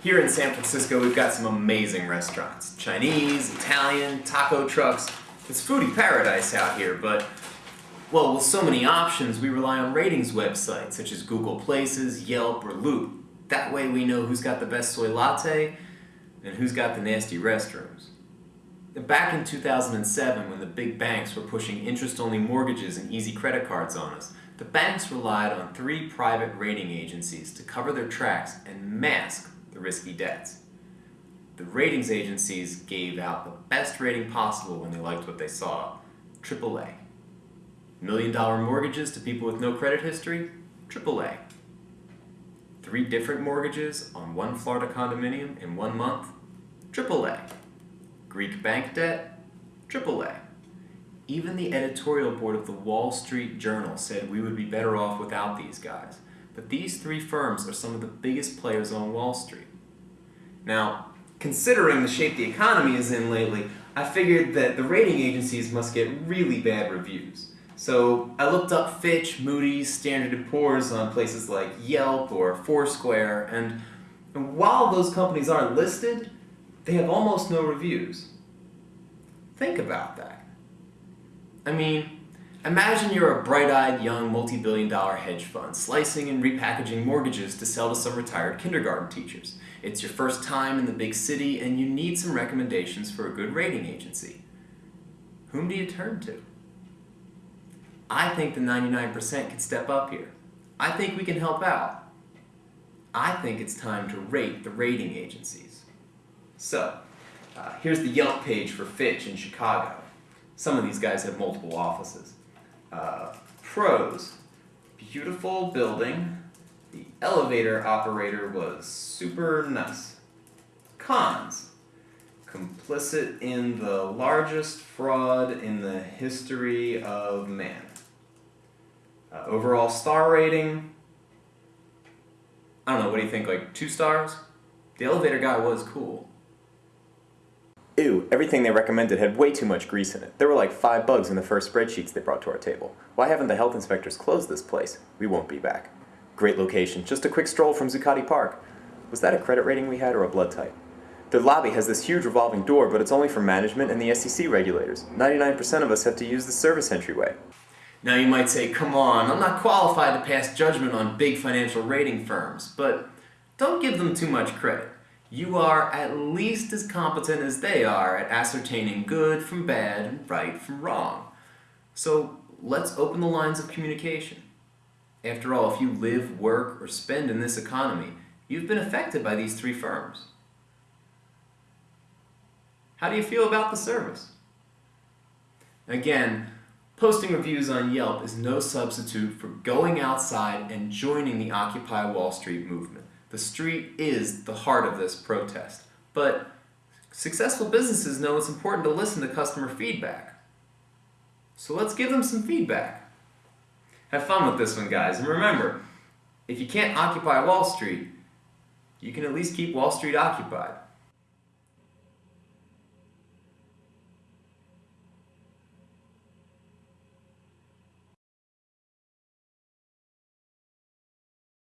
Here in San Francisco, we've got some amazing restaurants. Chinese, Italian, taco trucks. It's foodie paradise out here, but, well, with so many options, we rely on ratings websites such as Google Places, Yelp, or Loop. That way we know who's got the best soy latte and who's got the nasty restrooms. Back in 2007, when the big banks were pushing interest-only mortgages and easy credit cards on us, the banks relied on three private rating agencies to cover their tracks and mask the risky debts. The ratings agencies gave out the best rating possible when they liked what they saw, AAA. Million dollar mortgages to people with no credit history, AAA. Three different mortgages on one Florida condominium in one month, AAA. Greek bank debt, AAA. Even the editorial board of the Wall Street Journal said we would be better off without these guys. But these three firms are some of the biggest players on Wall Street. Now, considering the shape the economy is in lately, I figured that the rating agencies must get really bad reviews. So I looked up Fitch, Moody's, Standard & Poor's on places like Yelp or Foursquare, and, and while those companies aren't listed, they have almost no reviews. Think about that. I mean, imagine you're a bright-eyed young multi-billion dollar hedge fund slicing and repackaging mortgages to sell to some retired kindergarten teachers. It's your first time in the big city and you need some recommendations for a good rating agency. Whom do you turn to? I think the 99% can step up here. I think we can help out. I think it's time to rate the rating agencies. So, uh, here's the Yelp page for Fitch in Chicago. Some of these guys have multiple offices. Uh, pros, beautiful building, the elevator operator was super nice. Cons. Complicit in the largest fraud in the history of man. Uh, overall star rating, I don't know, what do you think, like two stars? The elevator guy was cool. Ew, everything they recommended had way too much grease in it. There were like five bugs in the first spreadsheets they brought to our table. Why haven't the health inspectors closed this place? We won't be back. Great location, just a quick stroll from Zuccotti Park. Was that a credit rating we had or a blood type? The lobby has this huge revolving door, but it's only for management and the SEC regulators. 99% of us have to use the service entryway. Now you might say, come on, I'm not qualified to pass judgment on big financial rating firms, but don't give them too much credit. You are at least as competent as they are at ascertaining good from bad and right from wrong. So let's open the lines of communication. After all, if you live, work, or spend in this economy, you've been affected by these three firms. How do you feel about the service? Again, posting reviews on Yelp is no substitute for going outside and joining the Occupy Wall Street movement. The street is the heart of this protest. But successful businesses know it's important to listen to customer feedback. So let's give them some feedback. Have fun with this one, guys. And remember, if you can't occupy Wall Street, you can at least keep Wall Street occupied.